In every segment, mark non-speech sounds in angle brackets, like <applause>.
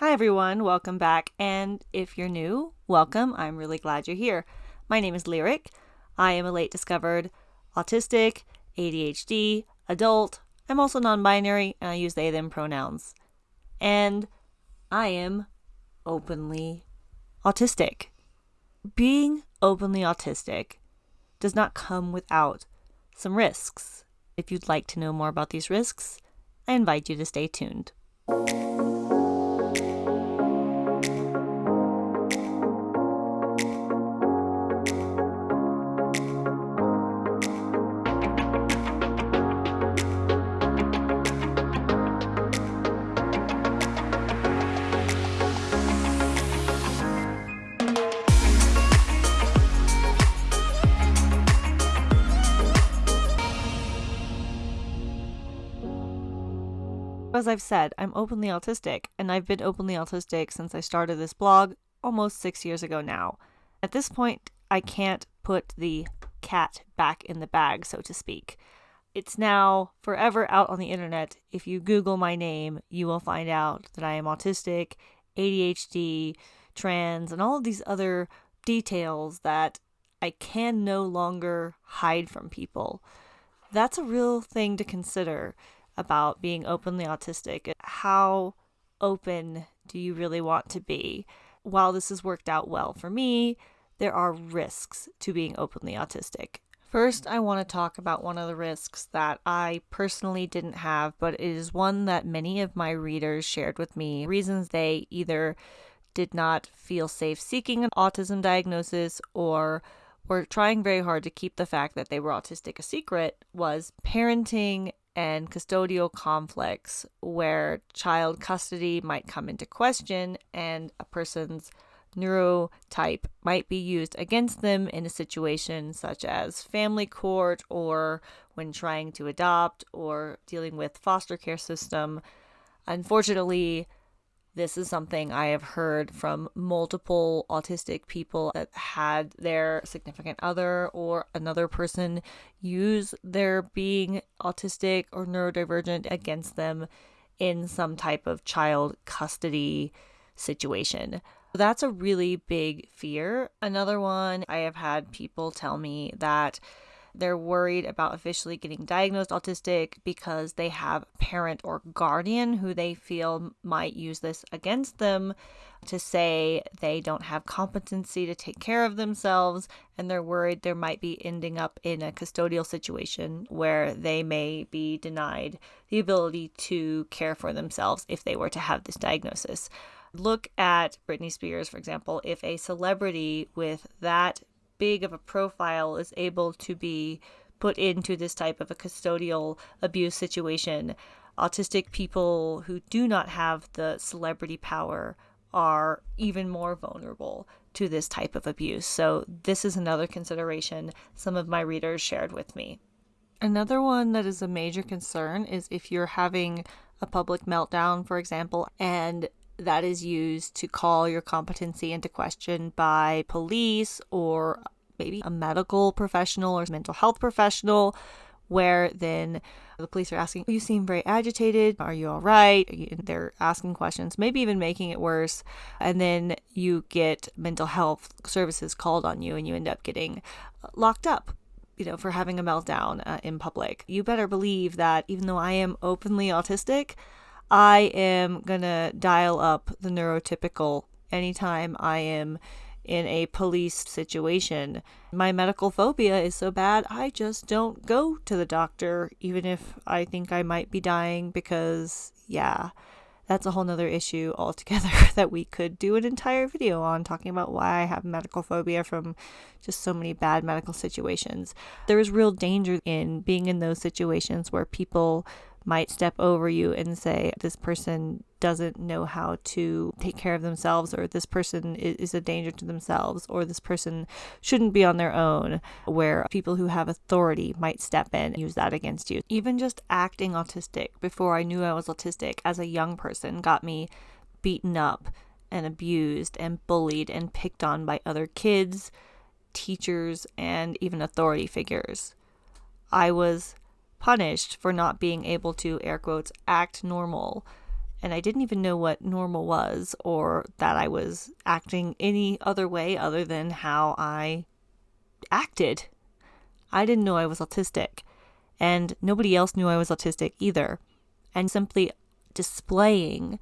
Hi, everyone. Welcome back. And if you're new, welcome. I'm really glad you're here. My name is Lyric. I am a late discovered autistic, ADHD, adult. I'm also non binary, and I use they, them pronouns. And I am openly autistic. Being openly autistic does not come without some risks. If you'd like to know more about these risks, I invite you to stay tuned. As I've said, I'm openly autistic, and I've been openly autistic since I started this blog almost six years ago now. At this point, I can't put the cat back in the bag, so to speak. It's now forever out on the internet. If you Google my name, you will find out that I am autistic, ADHD, trans, and all of these other details that I can no longer hide from people. That's a real thing to consider about being openly autistic. How open do you really want to be? While this has worked out well for me, there are risks to being openly autistic. First, I want to talk about one of the risks that I personally didn't have, but it is one that many of my readers shared with me. Reasons they either did not feel safe seeking an autism diagnosis or were trying very hard to keep the fact that they were autistic a secret was parenting and custodial conflicts where child custody might come into question and a person's neurotype might be used against them in a situation such as family court or when trying to adopt or dealing with foster care system. Unfortunately, this is something I have heard from multiple autistic people that had their significant other or another person use their being autistic or neurodivergent against them in some type of child custody situation. That's a really big fear. Another one, I have had people tell me that they're worried about officially getting diagnosed autistic because they have a parent or guardian who they feel might use this against them to say they don't have competency to take care of themselves and they're worried there might be ending up in a custodial situation where they may be denied the ability to care for themselves if they were to have this diagnosis. Look at Britney Spears, for example. If a celebrity with that big of a profile is able to be put into this type of a custodial abuse situation. Autistic people who do not have the celebrity power are even more vulnerable to this type of abuse. So, this is another consideration some of my readers shared with me. Another one that is a major concern is if you're having a public meltdown, for example, and that is used to call your competency into question by police or maybe a medical professional or mental health professional, where then the police are asking, You seem very agitated. Are you all right? They're asking questions, maybe even making it worse. And then you get mental health services called on you and you end up getting locked up you know, for having a meltdown uh, in public. You better believe that even though I am openly autistic, I am going to dial up the neurotypical anytime I am in a police situation. My medical phobia is so bad, I just don't go to the doctor, even if I think I might be dying, because, yeah, that's a whole nother issue altogether <laughs> that we could do an entire video on talking about why I have medical phobia from just so many bad medical situations. There is real danger in being in those situations where people might step over you and say, This person doesn't know how to take care of themselves, or this person is a danger to themselves, or this person shouldn't be on their own, where people who have authority might step in and use that against you. Even just acting autistic before I knew I was autistic as a young person got me beaten up and abused and bullied and picked on by other kids, teachers, and even authority figures. I was punished for not being able to, air quotes, act normal and I didn't even know what normal was or that I was acting any other way other than how I acted. I didn't know I was autistic, and nobody else knew I was autistic either. And simply displaying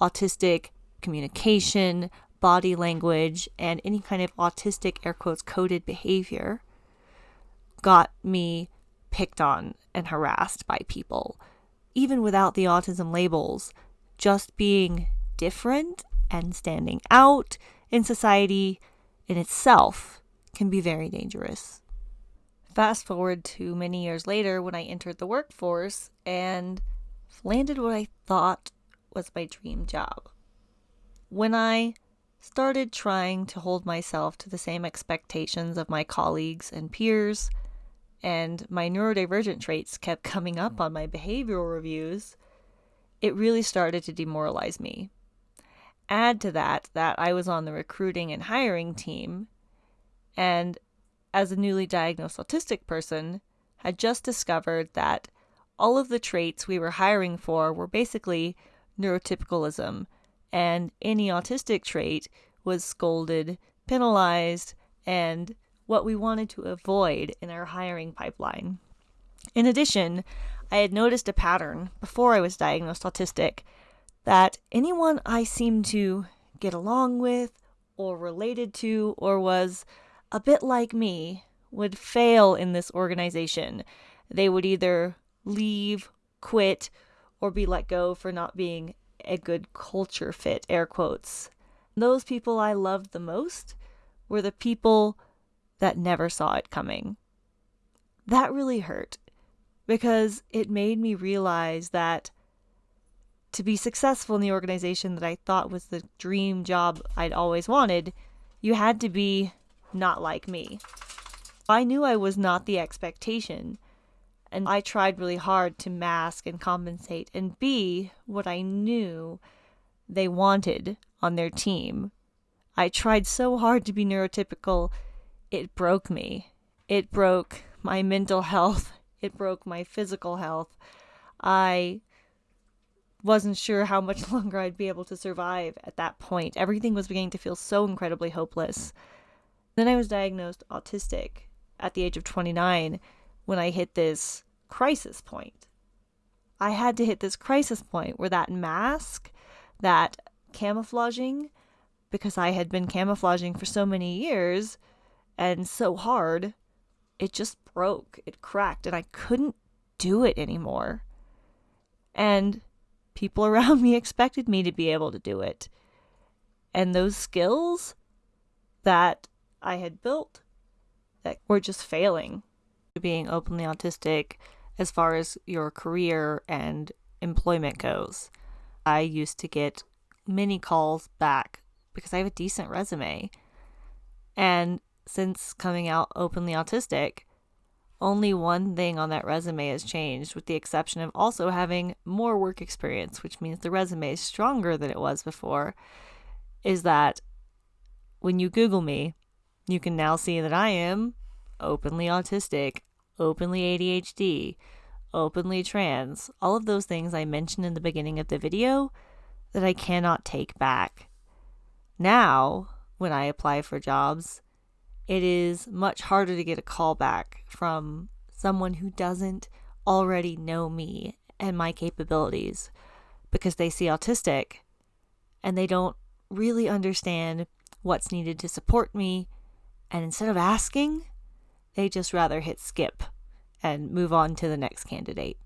autistic communication, body language, and any kind of autistic air quotes coded behavior got me picked on and harassed by people, even without the autism labels just being different and standing out in society in itself can be very dangerous. Fast forward to many years later when I entered the workforce and landed what I thought was my dream job. When I started trying to hold myself to the same expectations of my colleagues and peers, and my neurodivergent traits kept coming up hmm. on my behavioral reviews, it really started to demoralize me. Add to that that I was on the recruiting and hiring team, and as a newly diagnosed autistic person, had just discovered that all of the traits we were hiring for were basically neurotypicalism, and any autistic trait was scolded, penalized, and what we wanted to avoid in our hiring pipeline. In addition, I had noticed a pattern before I was diagnosed autistic that anyone I seemed to get along with or related to or was a bit like me would fail in this organization. They would either leave, quit, or be let go for not being a good culture fit, air quotes. Those people I loved the most were the people that never saw it coming. That really hurt because it made me realize that to be successful in the organization that I thought was the dream job I'd always wanted, you had to be not like me. I knew I was not the expectation, and I tried really hard to mask and compensate and be what I knew they wanted on their team. I tried so hard to be neurotypical, it broke me. It broke my mental health it broke my physical health. I wasn't sure how much <laughs> longer I'd be able to survive at that point. Everything was beginning to feel so incredibly hopeless. Then I was diagnosed autistic at the age of 29 when I hit this crisis point. I had to hit this crisis point where that mask, that camouflaging, because I had been camouflaging for so many years and so hard, it just broke, it cracked, and I couldn't do it anymore. And people <laughs> around me expected me to be able to do it. And those skills that I had built that were just failing. Being openly autistic as far as your career and employment goes. I used to get many calls back because I have a decent resume. And since coming out openly autistic, only one thing on that resume has changed, with the exception of also having more work experience, which means the resume is stronger than it was before. Is that when you Google me, you can now see that I am openly autistic, openly ADHD, openly trans, all of those things I mentioned in the beginning of the video that I cannot take back. Now, when I apply for jobs, it is much harder to get a call back from someone who doesn't already know me and my capabilities because they see autistic and they don't really understand what's needed to support me. And instead of asking, they just rather hit skip and move on to the next candidate.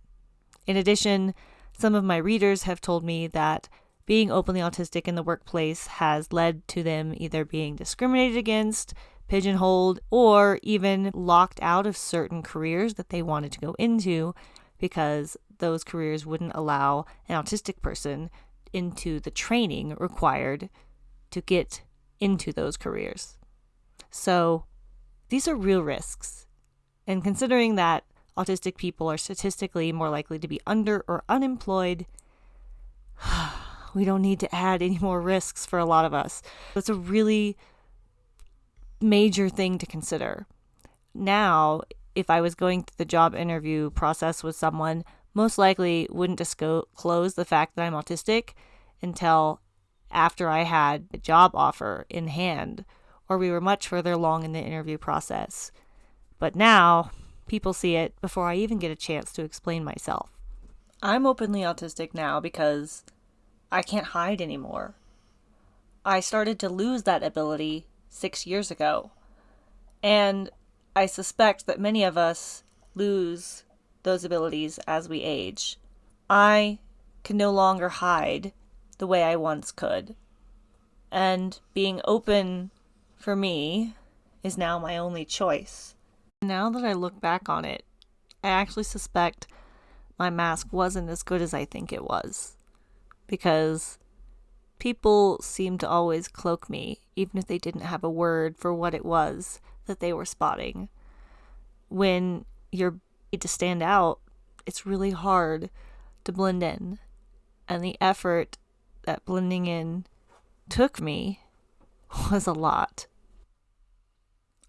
In addition, some of my readers have told me that being openly autistic in the workplace has led to them either being discriminated against, pigeonholed, or even locked out of certain careers that they wanted to go into because those careers wouldn't allow an autistic person into the training required to get into those careers. So these are real risks. And considering that autistic people are statistically more likely to be under or unemployed, <sighs> we don't need to add any more risks for a lot of us. It's a really major thing to consider. Now, if I was going through the job interview process with someone, most likely wouldn't disclose the fact that I'm autistic until after I had a job offer in hand or we were much further along in the interview process. But now, people see it before I even get a chance to explain myself. I'm openly autistic now because I can't hide anymore. I started to lose that ability six years ago. And I suspect that many of us lose those abilities as we age. I can no longer hide the way I once could. And being open for me is now my only choice. Now that I look back on it, I actually suspect my mask wasn't as good as I think it was. Because people seemed to always cloak me, even if they didn't have a word for what it was that they were spotting. When you're to stand out, it's really hard to blend in. And the effort that blending in took me <laughs> was a lot.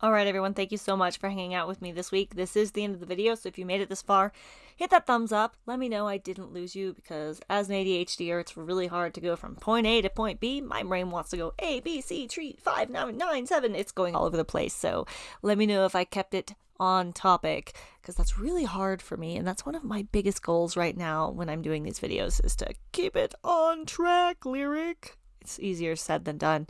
All right, everyone, thank you so much for hanging out with me this week. This is the end of the video, so if you made it this far, hit that thumbs up. Let me know I didn't lose you because as an ADHDer, it's really hard to go from point A to point B. My brain wants to go A, B, C, 3, 5, 9, 9, 7. It's going all over the place, so let me know if I kept it on topic because that's really hard for me and that's one of my biggest goals right now when I'm doing these videos is to keep it on track lyric. It's easier said than done.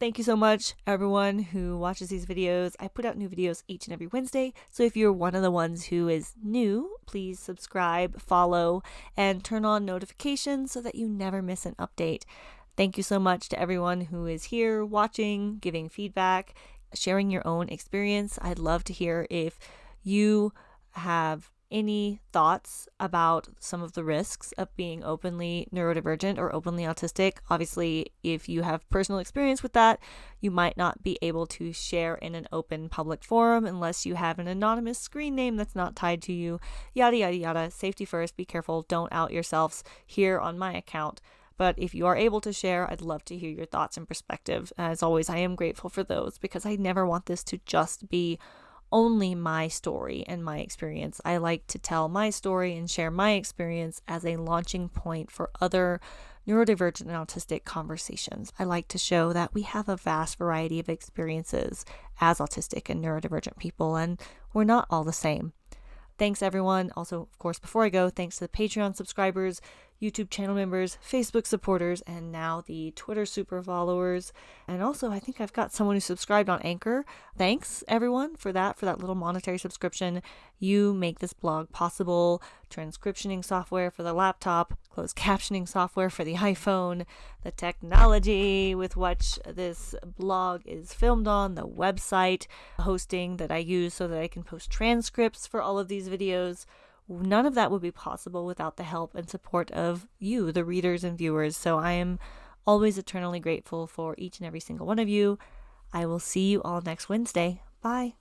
Thank you so much, everyone who watches these videos. I put out new videos each and every Wednesday, so if you're one of the ones who is new, please subscribe, follow, and turn on notifications so that you never miss an update. Thank you so much to everyone who is here watching, giving feedback, sharing your own experience. I'd love to hear if you have any thoughts about some of the risks of being openly neurodivergent or openly autistic. Obviously, if you have personal experience with that, you might not be able to share in an open public forum unless you have an anonymous screen name that's not tied to you. Yada, yada, yada. Safety first. Be careful. Don't out yourselves here on my account. But if you are able to share, I'd love to hear your thoughts and perspective. As always, I am grateful for those because I never want this to just be only my story and my experience. I like to tell my story and share my experience as a launching point for other neurodivergent and autistic conversations. I like to show that we have a vast variety of experiences as autistic and neurodivergent people, and we're not all the same. Thanks, everyone. Also, of course, before I go, thanks to the Patreon subscribers YouTube channel members, Facebook supporters, and now the Twitter super followers. And also, I think I've got someone who subscribed on Anchor. Thanks, everyone, for that, for that little monetary subscription. You make this blog possible. Transcriptioning software for the laptop, closed <laughs> captioning software for the iPhone, the technology with which this blog is filmed on, the website hosting that I use so that I can post transcripts for all of these videos none of that would be possible without the help and support of you, the readers and viewers. So I am always eternally grateful for each and every single one of you. I will see you all next Wednesday. Bye.